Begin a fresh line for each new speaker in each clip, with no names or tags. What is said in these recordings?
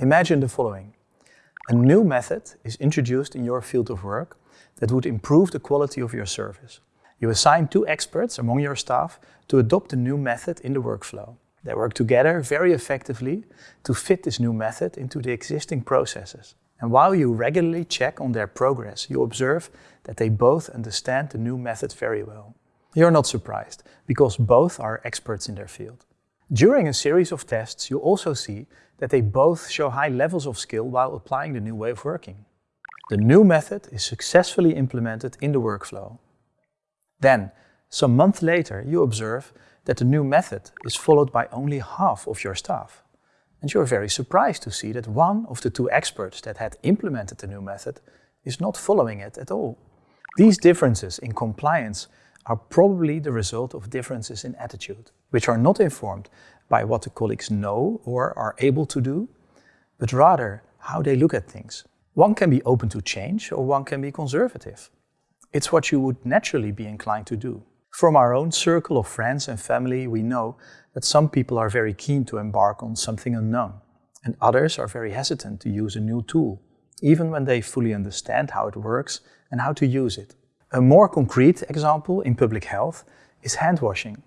Imagine the following. A new method is introduced in your field of work that would improve the quality of your service. You assign two experts among your staff to adopt the new method in the workflow. They work together very effectively to fit this new method into the existing processes. And while you regularly check on their progress, you observe that they both understand the new method very well. You're not surprised, because both are experts in their field. During a series of tests, you also see that they both show high levels of skill while applying the new way of working. The new method is successfully implemented in the workflow. Then, some months later, you observe that the new method is followed by only half of your staff. And you're very surprised to see that one of the two experts that had implemented the new method is not following it at all. These differences in compliance are probably the result of differences in attitude, which are not informed by what the colleagues know or are able to do, but rather how they look at things. One can be open to change or one can be conservative. It's what you would naturally be inclined to do. From our own circle of friends and family, we know that some people are very keen to embark on something unknown, and others are very hesitant to use a new tool, even when they fully understand how it works and how to use it. A more concrete example in public health is hand washing.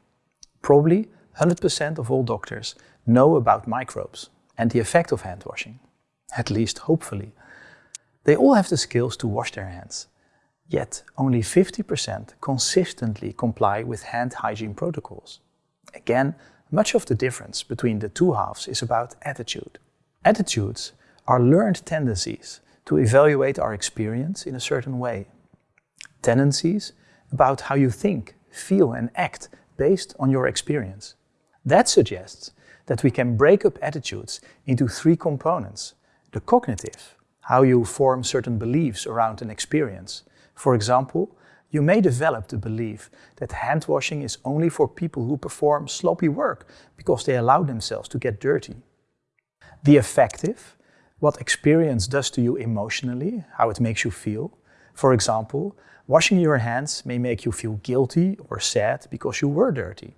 Probably 100% of all doctors know about microbes and the effect of hand washing, at least hopefully. They all have the skills to wash their hands, yet only 50% consistently comply with hand hygiene protocols. Again, much of the difference between the two halves is about attitude. Attitudes are learned tendencies to evaluate our experience in a certain way. Tendencies about how you think, feel and act based on your experience. That suggests that we can break up attitudes into three components. The cognitive, how you form certain beliefs around an experience. For example, you may develop the belief that hand washing is only for people who perform sloppy work because they allow themselves to get dirty. The affective, what experience does to you emotionally, how it makes you feel. For example, washing your hands may make you feel guilty or sad because you were dirty.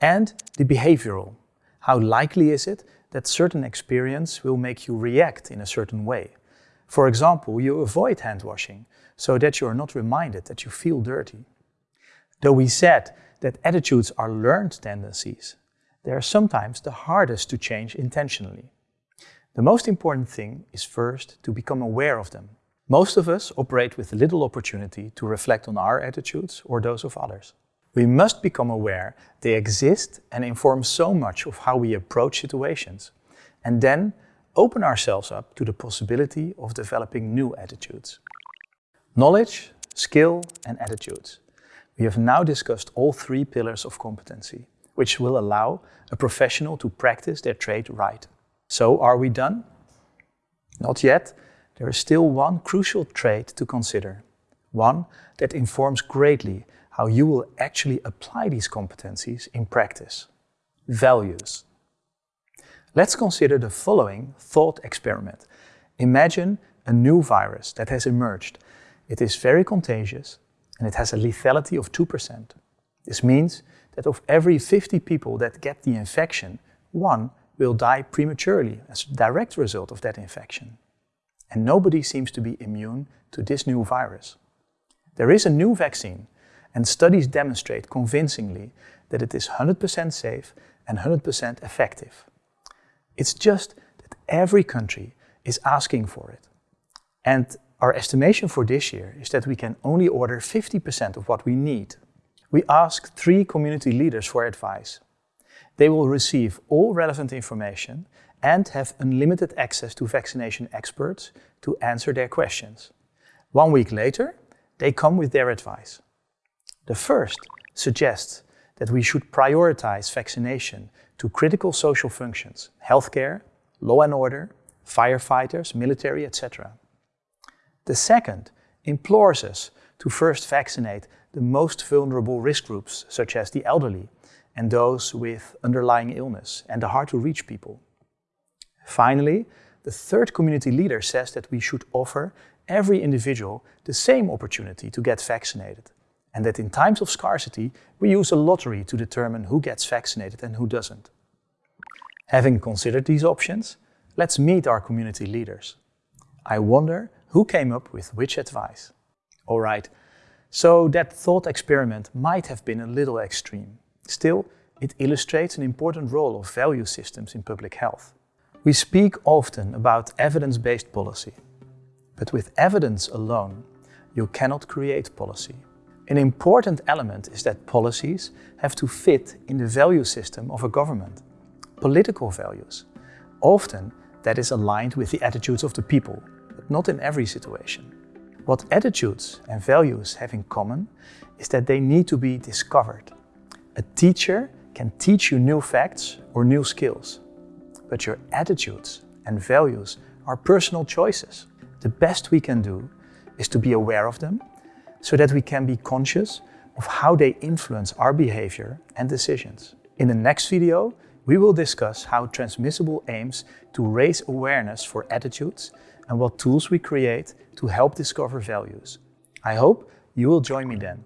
And the behavioral, how likely is it that certain experience will make you react in a certain way. For example, you avoid hand washing so that you are not reminded that you feel dirty. Though we said that attitudes are learned tendencies, they are sometimes the hardest to change intentionally. The most important thing is first to become aware of them. Most of us operate with little opportunity to reflect on our attitudes or those of others. We must become aware they exist and inform so much of how we approach situations, and then open ourselves up to the possibility of developing new attitudes. Knowledge, skill and attitudes. We have now discussed all three pillars of competency, which will allow a professional to practice their trade right. So are we done? Not yet. There is still one crucial trait to consider. One that informs greatly how you will actually apply these competencies in practice. Values. Let's consider the following thought experiment. Imagine a new virus that has emerged. It is very contagious and it has a lethality of 2%. This means that of every 50 people that get the infection, one will die prematurely as a direct result of that infection. And nobody seems to be immune to this new virus. There is a new vaccine and studies demonstrate convincingly that it is 100% safe and 100% effective. It's just that every country is asking for it. And our estimation for this year is that we can only order 50% of what we need. We asked three community leaders for advice. They will receive all relevant information and have unlimited access to vaccination experts to answer their questions. One week later, they come with their advice. The first suggests that we should prioritize vaccination to critical social functions, healthcare, law and order, firefighters, military, etc. The second implores us to first vaccinate the most vulnerable risk groups, such as the elderly and those with underlying illness and the hard-to-reach people. Finally, the third community leader says that we should offer every individual the same opportunity to get vaccinated and that in times of scarcity, we use a lottery to determine who gets vaccinated and who doesn't. Having considered these options, Let's meet our community leaders. I wonder who came up with which advice. Alright, so that thought experiment might have been a little extreme. Still, it illustrates an important role of value systems in public health. We speak often about evidence-based policy, but with evidence alone, you cannot create policy. An important element is that policies have to fit in the value system of a government. Political values. Often that is aligned with the attitudes of the people, but not in every situation. What attitudes and values have in common is that they need to be discovered. A teacher can teach you new facts or new skills, but your attitudes and values are personal choices. The best we can do is to be aware of them so that we can be conscious of how they influence our behavior and decisions. In the next video, we will discuss how Transmissible aims to raise awareness for attitudes and what tools we create to help discover values. I hope you will join me then.